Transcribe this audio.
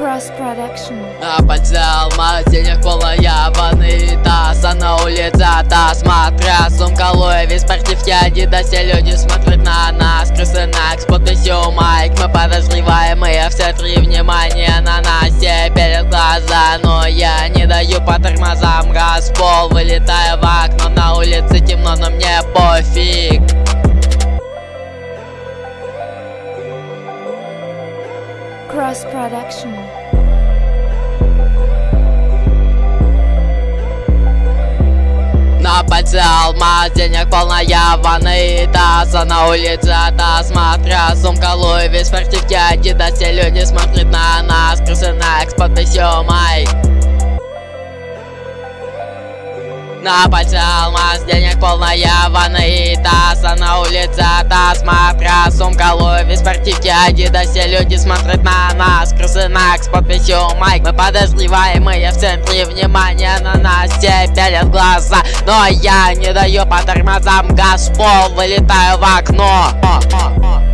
Cross Production. Пальце алмаз, денег полная ванны таз. А на улице таз, смотря сумка Луи спортивки Адидас. Все люди смотрят на нас Крысы на с подписью Майк. Мы подозреваемые, все три внимания на нас. Все перед глаза, но я не даю по тормозам. Газ пол, вылетаю в окно На Cross Production. На пальце денег полная ванны и таз А на улице та смотря сумка Луи в спортивке Адидас Все люди смотрят на нас Крысы на с подписью Майк пальце алмаз, денег полная ванны и таз А на улице та смотря сумка Луи в спортивке Адидас Все люди смотрят на нас Крысы на с подписью Майк Мы подозреваемые в центре внимания на нас Все пялят глаза, но я не даю по тормозам Газ пол, вылетаю в окно